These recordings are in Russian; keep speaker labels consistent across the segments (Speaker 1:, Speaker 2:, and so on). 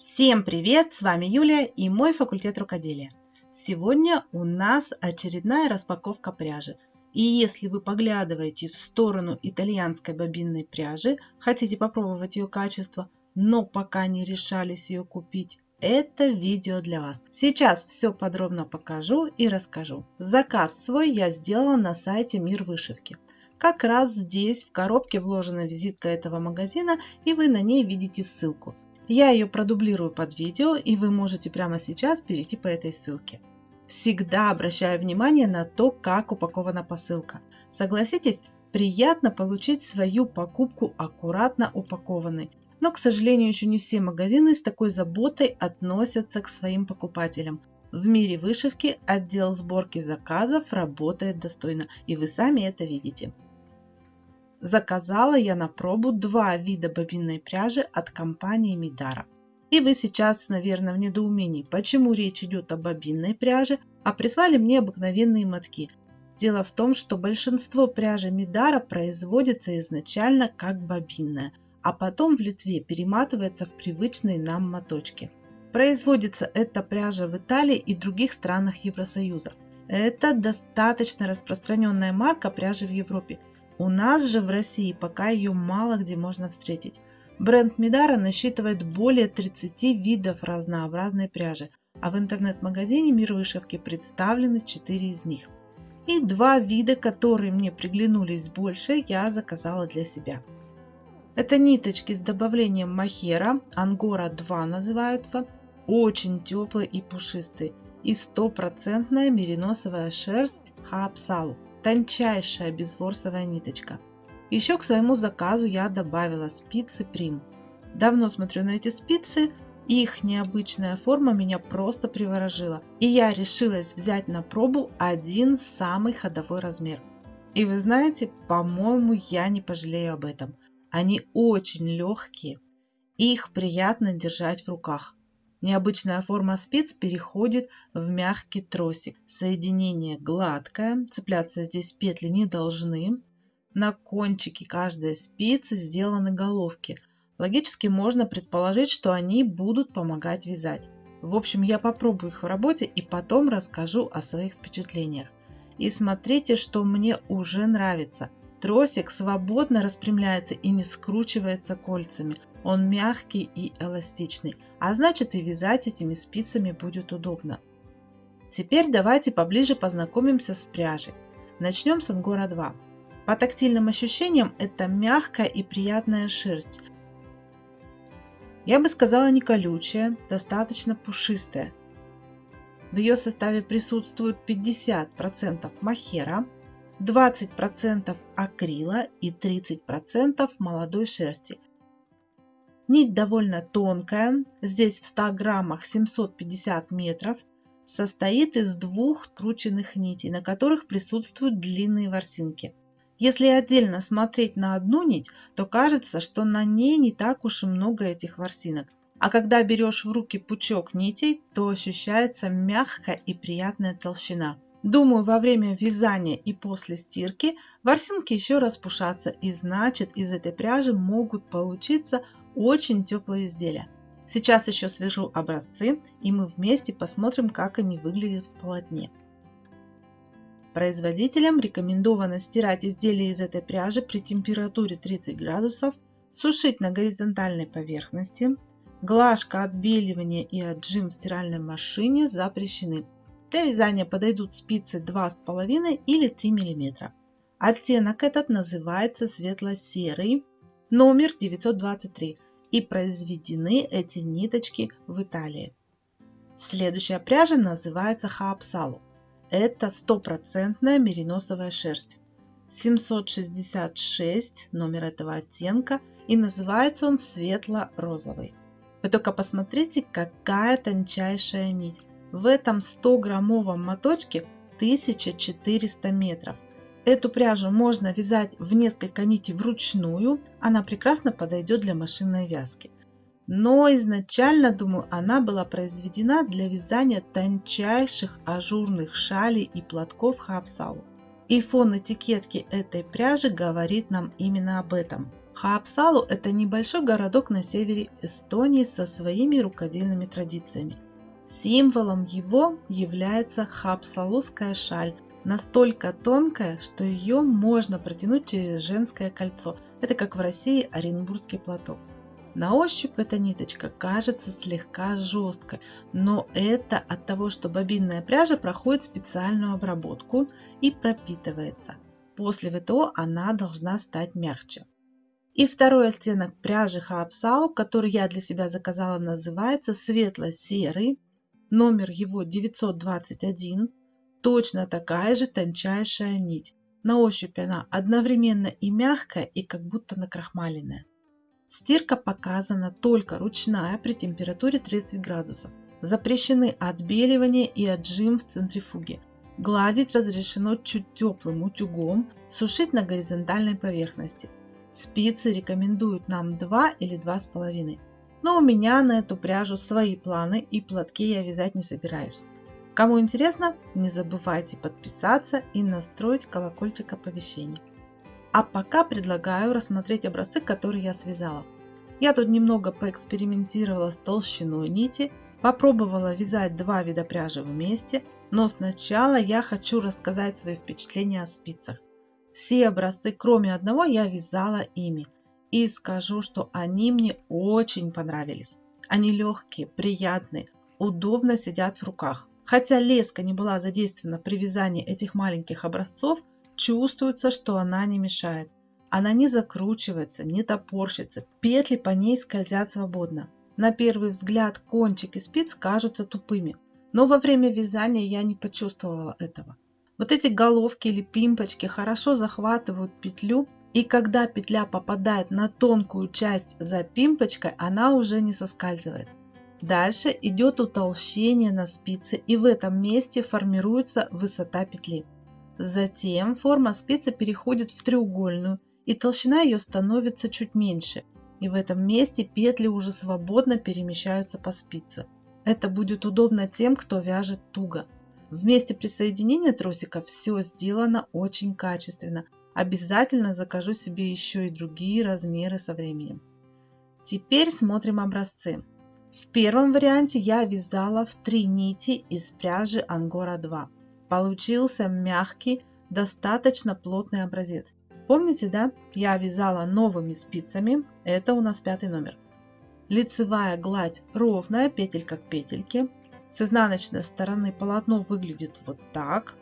Speaker 1: Всем привет! С вами Юлия и мой факультет рукоделия. Сегодня у нас очередная распаковка пряжи. И если вы поглядываете в сторону итальянской бобинной пряжи, хотите попробовать ее качество, но пока не решались ее купить, это видео для вас. Сейчас все подробно покажу и расскажу. Заказ свой я сделала на сайте Мир Вышивки. Как раз здесь в коробке вложена визитка этого магазина и вы на ней видите ссылку. Я ее продублирую под видео и вы можете прямо сейчас перейти по этой ссылке. Всегда обращаю внимание на то, как упакована посылка. Согласитесь, приятно получить свою покупку аккуратно упакованной. Но, к сожалению, еще не все магазины с такой заботой относятся к своим покупателям. В мире вышивки отдел сборки заказов работает достойно, и вы сами это видите. Заказала я на пробу два вида бобинной пряжи от компании Мидара. И вы сейчас, наверное, в недоумении, почему речь идет о бобинной пряже, а прислали мне обыкновенные мотки. Дело в том, что большинство пряжи Мидара производится изначально как бобинная, а потом в Литве перематывается в привычные нам моточки. Производится эта пряжа в Италии и других странах Евросоюза. Это достаточно распространенная марка пряжи в Европе – у нас же в России пока ее мало где можно встретить. Бренд Мидара насчитывает более 30 видов разнообразной пряжи, а в интернет-магазине Мир Вышивки представлены 4 из них. И два вида, которые мне приглянулись больше, я заказала для себя. Это ниточки с добавлением махера, ангора 2 называются, очень теплые и пушистые, и стопроцентная мериносовая шерсть хаапсалу тончайшая безворсовая ниточка. Еще к своему заказу я добавила спицы Прим. Давно смотрю на эти спицы, их необычная форма меня просто приворожила. И я решилась взять на пробу один самый ходовой размер. И вы знаете, по-моему, я не пожалею об этом. Они очень легкие, их приятно держать в руках. Необычная форма спиц переходит в мягкий тросик. Соединение гладкое, цепляться здесь петли не должны. На кончике каждой спицы сделаны головки. Логически можно предположить, что они будут помогать вязать. В общем, я попробую их в работе и потом расскажу о своих впечатлениях. И смотрите, что мне уже нравится. Тросик свободно распрямляется и не скручивается кольцами. Он мягкий и эластичный, а значит и вязать этими спицами будет удобно. Теперь давайте поближе познакомимся с пряжей. Начнем с Ангора 2. По тактильным ощущениям это мягкая и приятная шерсть. Я бы сказала не колючая, достаточно пушистая. В ее составе присутствует 50% махера, 20% акрила и 30% молодой шерсти. Нить довольно тонкая, здесь в 100 граммах 750 метров, состоит из двух крученных нитей, на которых присутствуют длинные ворсинки. Если отдельно смотреть на одну нить, то кажется, что на ней не так уж и много этих ворсинок. А когда берешь в руки пучок нитей, то ощущается мягкая и приятная толщина. Думаю, во время вязания и после стирки ворсинки еще распушатся и значит из этой пряжи могут получиться очень теплые изделия. Сейчас еще свяжу образцы и мы вместе посмотрим, как они выглядят в полотне. Производителям рекомендовано стирать изделия из этой пряжи при температуре 30 градусов, сушить на горизонтальной поверхности. Глажка, отбеливание и отжим в стиральной машине запрещены. Для вязания подойдут спицы 2,5 или 3 мм. Оттенок этот называется светло-серый, номер 923 и произведены эти ниточки в Италии. Следующая пряжа называется хаапсалу. Это стопроцентная мериносовая шерсть. 766 номер этого оттенка и называется он светло-розовый. Вы только посмотрите, какая тончайшая нить. В этом 100-граммовом моточке 1400 метров. Эту пряжу можно вязать в несколько нитей вручную, она прекрасно подойдет для машинной вязки. Но изначально, думаю, она была произведена для вязания тончайших ажурных шалей и платков хапсалу. И фон этикетки этой пряжи говорит нам именно об этом. Хаапсалу – это небольшой городок на севере Эстонии со своими рукодельными традициями. Символом его является хаапсалузская шаль, настолько тонкая, что ее можно протянуть через женское кольцо. Это как в России Оренбургский платок. На ощупь эта ниточка кажется слегка жесткой, но это от того, что бобинная пряжа проходит специальную обработку и пропитывается. После ВТО она должна стать мягче. И второй оттенок пряжи Хаапсалу, который я для себя заказала, называется светло-серый. Номер его 921. Точно такая же тончайшая нить. На ощупь она одновременно и мягкая, и как будто накрахмаленная. Стирка показана только ручная при температуре 30 градусов. Запрещены отбеливание и отжим в центрифуге. Гладить разрешено чуть теплым утюгом, сушить на горизонтальной поверхности. Спицы рекомендуют нам 2 или 2,5. Но у меня на эту пряжу свои планы и платки я вязать не собираюсь. Кому интересно, не забывайте подписаться и настроить колокольчик оповещений. А пока предлагаю рассмотреть образцы, которые я связала. Я тут немного поэкспериментировала с толщиной нити, попробовала вязать два вида пряжи вместе, но сначала я хочу рассказать свои впечатления о спицах. Все образцы, кроме одного, я вязала ими. И скажу, что они мне очень понравились. Они легкие, приятные, удобно сидят в руках. Хотя леска не была задействована при вязании этих маленьких образцов, Чувствуется, что она не мешает. Она не закручивается, не топорщится, петли по ней скользят свободно. На первый взгляд кончики спиц кажутся тупыми, но во время вязания я не почувствовала этого. Вот эти головки или пимпочки хорошо захватывают петлю, и когда петля попадает на тонкую часть за пимпочкой, она уже не соскальзывает. Дальше идет утолщение на спице, и в этом месте формируется высота петли. Затем форма спицы переходит в треугольную, и толщина ее становится чуть меньше. И в этом месте петли уже свободно перемещаются по спице. Это будет удобно тем, кто вяжет туго. В месте присоединения тросика все сделано очень качественно. Обязательно закажу себе еще и другие размеры со временем. Теперь смотрим образцы. В первом варианте я вязала в три нити из пряжи Ангора 2. Получился мягкий, достаточно плотный образец. Помните, да? Я вязала новыми спицами. Это у нас пятый номер. Лицевая гладь ровная, петелька к петельке. С изнаночной стороны полотно выглядит вот так.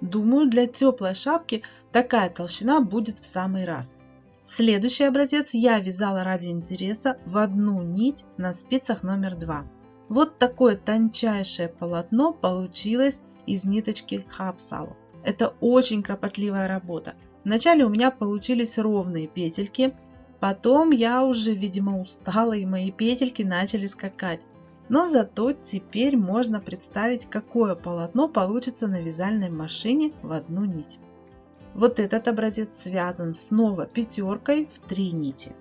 Speaker 1: Думаю, для теплой шапки такая толщина будет в самый раз. Следующий образец я вязала ради интереса в одну нить на спицах номер два. Вот такое тончайшее полотно получилось из ниточки Хапсалу. Это очень кропотливая работа. Вначале у меня получились ровные петельки, потом я уже, видимо, устала и мои петельки начали скакать. Но зато теперь можно представить, какое полотно получится на вязальной машине в одну нить. Вот этот образец связан снова пятеркой в три нити.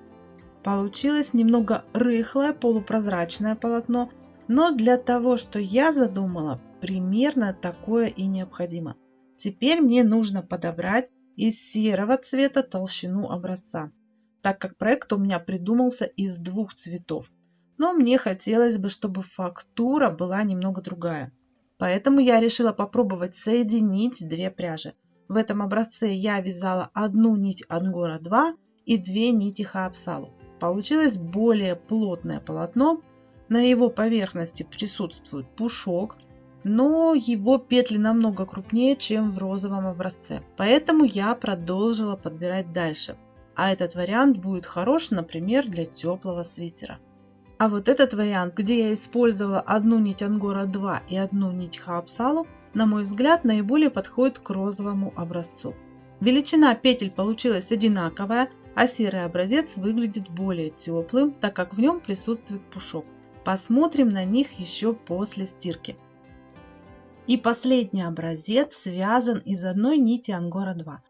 Speaker 1: Получилось немного рыхлое полупрозрачное полотно, но для того, что я задумала, Примерно такое и необходимо. Теперь мне нужно подобрать из серого цвета толщину образца, так как проект у меня придумался из двух цветов. Но мне хотелось бы, чтобы фактура была немного другая. Поэтому я решила попробовать соединить две пряжи. В этом образце я вязала одну нить Ангора 2 и две нити Хаапсалу. Получилось более плотное полотно. На его поверхности присутствует пушок, но его петли намного крупнее, чем в розовом образце. Поэтому я продолжила подбирать дальше. А этот вариант будет хорош, например, для теплого свитера. А вот этот вариант, где я использовала одну нить Ангора 2 и одну нить Хаапсалу, на мой взгляд, наиболее подходит к розовому образцу. Величина петель получилась одинаковая, а серый образец выглядит более теплым, так как в нем присутствует пушок. Посмотрим на них еще после стирки. И последний образец связан из одной нити Ангора 2.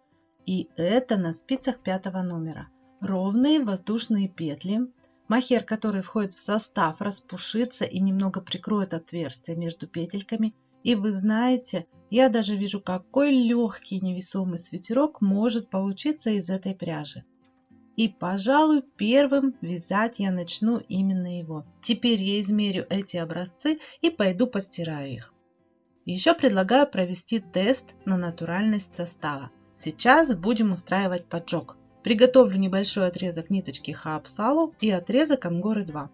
Speaker 1: И это на спицах пятого номера. Ровные воздушные петли. Махер, который входит в состав, распушится и немного прикроет отверстие между петельками. И вы знаете, я даже вижу, какой легкий невесомый свитерок может получиться из этой пряжи. И, пожалуй, первым вязать я начну именно его. Теперь я измерю эти образцы и пойду постираю их. Еще предлагаю провести тест на натуральность состава. Сейчас будем устраивать поджог. Приготовлю небольшой отрезок ниточки Хаапсалу и отрезок Ангоры 2.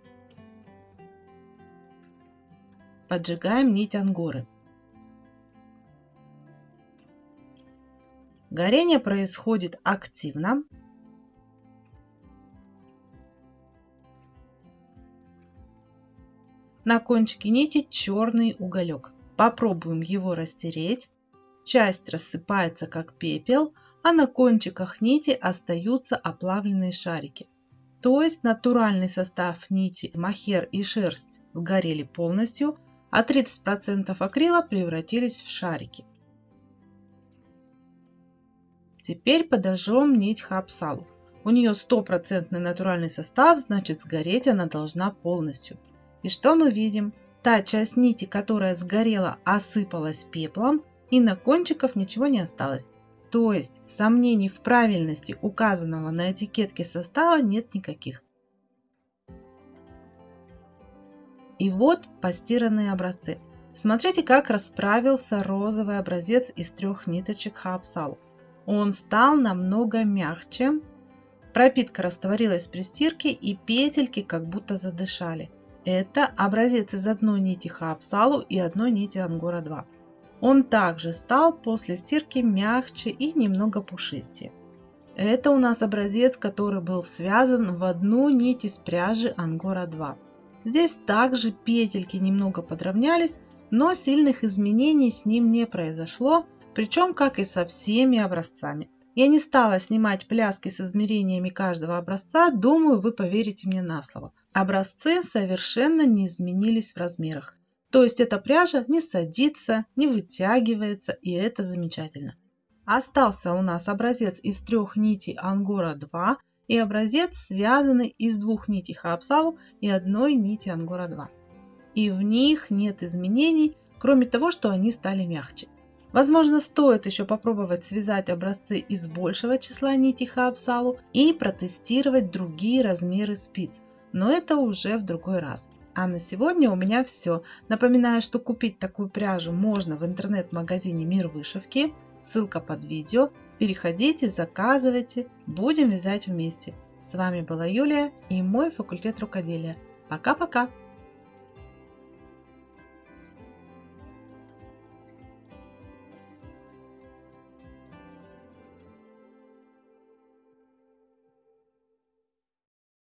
Speaker 1: Поджигаем нить Ангоры. Горение происходит активно. На кончике нити черный уголек. Попробуем его растереть. Часть рассыпается как пепел, а на кончиках нити остаются оплавленные шарики. То есть натуральный состав нити, махер и шерсть сгорели полностью, а 30% акрила превратились в шарики. Теперь подожжем нить хапсалу. У нее стопроцентный натуральный состав, значит сгореть она должна полностью. И что мы видим? Та часть нити, которая сгорела, осыпалась пеплом, и на кончиках ничего не осталось. То есть сомнений в правильности указанного на этикетке состава нет никаких. И вот постиранные образцы. Смотрите, как расправился розовый образец из трех ниточек Хаапсалу. Он стал намного мягче, пропитка растворилась при стирке и петельки как будто задышали. Это образец из одной нити Хаапсалу и одной нити Ангора 2. Он также стал после стирки мягче и немного пушистее. Это у нас образец, который был связан в одну нить из пряжи Ангора 2. Здесь также петельки немного подровнялись, но сильных изменений с ним не произошло, причем как и со всеми образцами. Я не стала снимать пляски с измерениями каждого образца, думаю, вы поверите мне на слово. Образцы совершенно не изменились в размерах. То есть эта пряжа не садится, не вытягивается, и это замечательно. Остался у нас образец из трех нитей Ангора 2 и образец, связанный из двух нитей Хаапсалу и одной нити Ангора 2. И в них нет изменений, кроме того, что они стали мягче. Возможно, стоит еще попробовать связать образцы из большего числа нитей Хаапсалу и протестировать другие размеры спиц, но это уже в другой раз. А на сегодня у меня все. Напоминаю, что купить такую пряжу можно в интернет-магазине Мир Вышивки. Ссылка под видео. Переходите, заказывайте. Будем вязать вместе. С вами была Юлия и мой факультет рукоделия. Пока-пока!